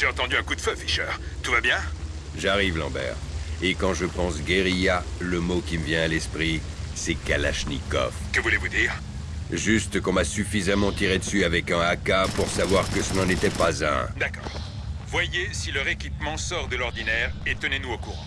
J'ai entendu un coup de feu, Fisher. Tout va bien J'arrive, Lambert. Et quand je pense guérilla, le mot qui me vient à l'esprit, c'est Kalachnikov. Que voulez-vous dire Juste qu'on m'a suffisamment tiré dessus avec un AK pour savoir que ce n'en était pas un. D'accord. Voyez si leur équipement sort de l'ordinaire et tenez-nous au courant.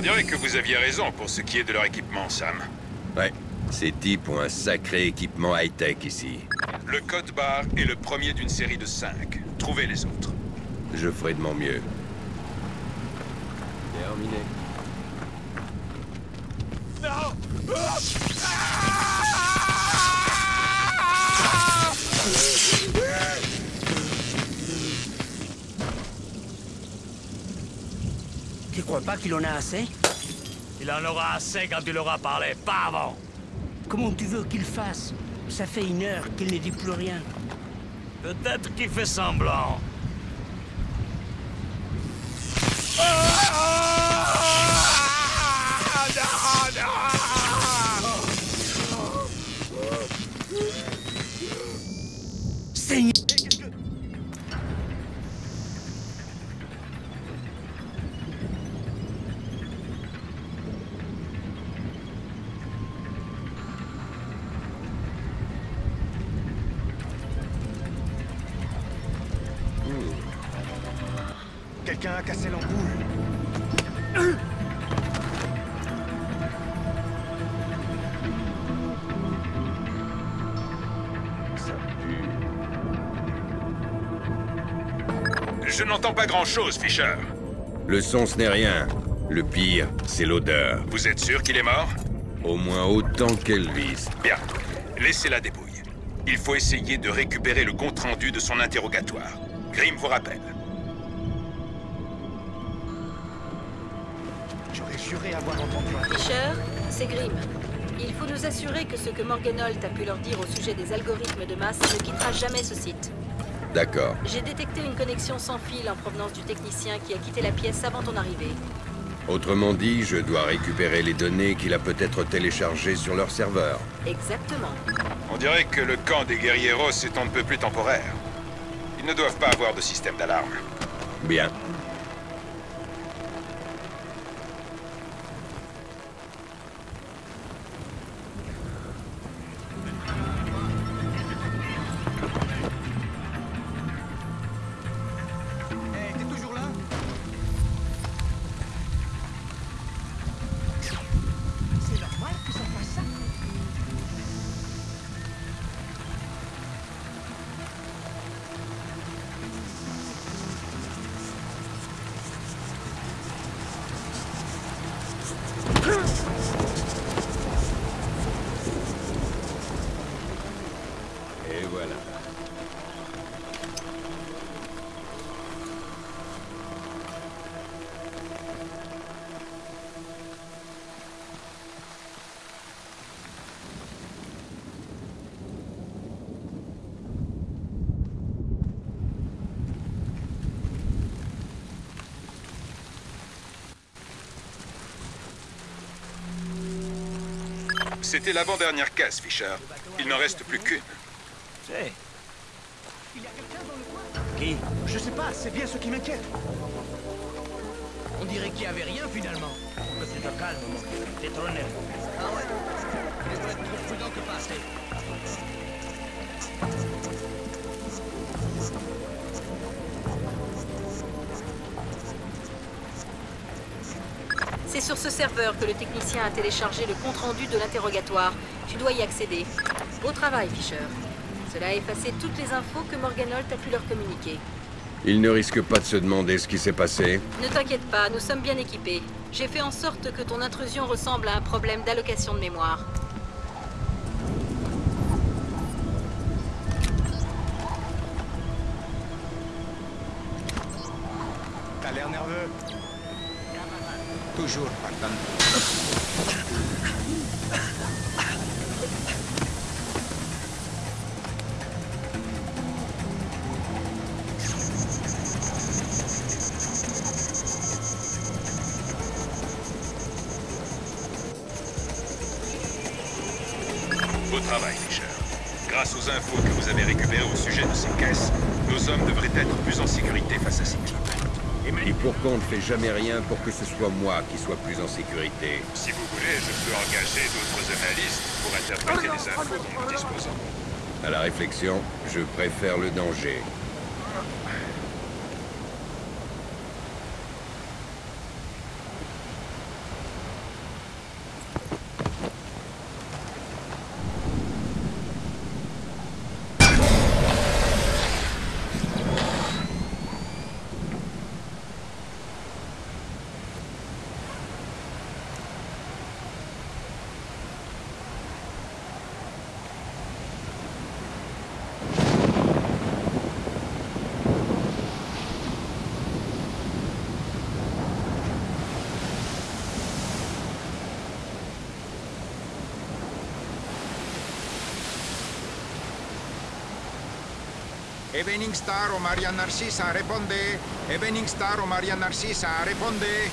On dirait que vous aviez raison pour ce qui est de leur équipement, Sam. Ouais, ces types ont un sacré équipement high-tech ici. Le code barre est le premier d'une série de cinq. Trouvez les autres. Je ferai de mon mieux. Terminé. Tu crois qu'il en a assez Il en aura assez quand il aura parlé, pas avant. Comment tu veux qu'il fasse? Ça fait une heure qu'il ne dit plus rien. Peut-être qu'il fait semblant. Seigneur Quelqu'un a cassé l'ampoule. Ça pue. Je n'entends pas grand-chose, Fisher. Le son, ce n'est rien. Le pire, c'est l'odeur. Vous êtes sûr qu'il est mort? Au moins autant qu'Elvis. Bien. Laissez la débrouille. Il faut essayer de récupérer le compte-rendu de son interrogatoire. Grim vous rappelle. J'aurais juré avoir entendu un... Fisher, c'est Grimm. Il faut nous assurer que ce que Morganolt a pu leur dire au sujet des algorithmes de masse ne quittera jamais ce site. D'accord. J'ai détecté une connexion sans fil en provenance du technicien qui a quitté la pièce avant ton arrivée. Autrement dit, je dois récupérer les données qu'il a peut-être téléchargées sur leur serveur. Exactement. On dirait que le camp des guerrieros est un peu plus temporaire. Ils ne doivent pas avoir de système d'alarme. Bien. C'était l'avant-dernière caisse, Fisher. Il n'en reste plus qu'une. C'est... Il y a quelqu'un dans le coin? Qui? Je sais pas, c'est bien ce qui m'inquiète. On dirait qu'il y avait rien finalement. Tu te calmes, mon gars. T'es trop nerveux. Ah ouais Il faut être trop prudent que passer. C'est sur ce serveur que le technicien a téléchargé le compte-rendu de l'interrogatoire. Tu dois y accéder. Au travail, Fisher. Cela a effacé toutes les infos que Morganolt a pu leur communiquer. Il ne risque pas de se demander ce qui s'est passé. Ne t'inquiète pas, nous sommes bien équipés. J'ai fait en sorte que ton intrusion ressemble à un problème d'allocation de mémoire. toujours par Beau travail, Fisher. Grâce aux infos que vous avez récupérées au sujet de ces caisses, nos hommes devraient être plus en sécurité face à ces types. Et pourquoi on ne fait jamais rien pour que ce soit moi qui sois plus en sécurité? Si vous voulez, je peux engager d'autres analystes pour interpréter les infos dont nous disposons. À la réflexion, je préfère le danger. Evening Star o María Narcisa, responde. Evening Star o María Narcisa, responde.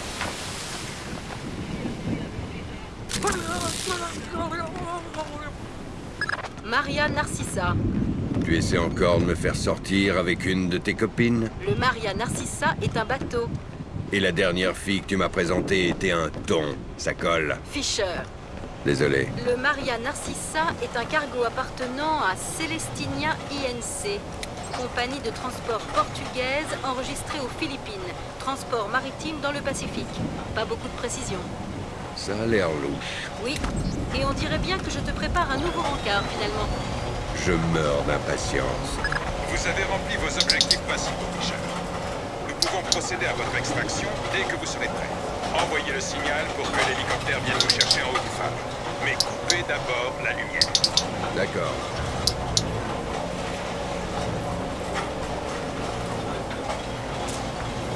Maria Narcissa. Tu essaies encore de me faire sortir avec une de tes copines? Le Maria Narcissa est un bateau. Et la dernière fille que tu m'as présentée était un thon. Ça colle. Fisher. Désolé. Le Maria Narcissa est un cargo appartenant à Celestinia INC, compagnie de transport portugaise enregistrée aux Philippines, transport maritime dans le Pacifique. Pas beaucoup de précision. Ça a l'air louche. Oui, et on dirait bien que je te prépare un nouveau rencard finalement. Je meurs d'impatience. Vous avez rempli vos objectifs principaux, Fisher. Nous pouvons procéder à votre extraction dès que vous serez prêt. Envoyez le signal pour que l'hélicoptère vienne vous chercher en haut du phare. Mais coupez d'abord la lumière. D'accord.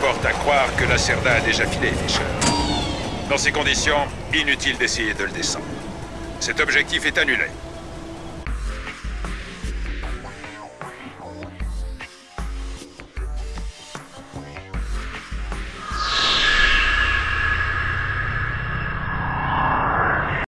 Porte à croire que la Cerda a déjà filé, Fisher. Dans ces conditions, inutile d'essayer de le descendre. Cet objectif est annulé.